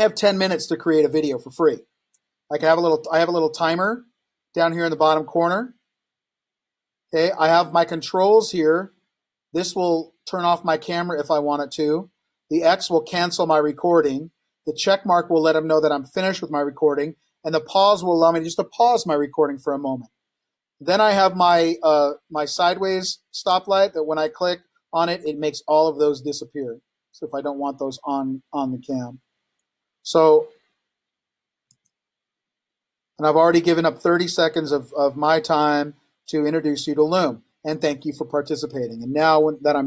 have 10 minutes to create a video for free. I can have a little I have a little timer down here in the bottom corner. Okay, I have my controls here. This will turn off my camera if I want it to. The X will cancel my recording. The check mark will let them know that I'm finished with my recording. And the pause will allow me just to pause my recording for a moment. Then I have my uh, my sideways stoplight that when I click on it, it makes all of those disappear. So if I don't want those on on the cam. So, and I've already given up 30 seconds of, of my time to introduce you to Loom and thank you for participating. And now that I'm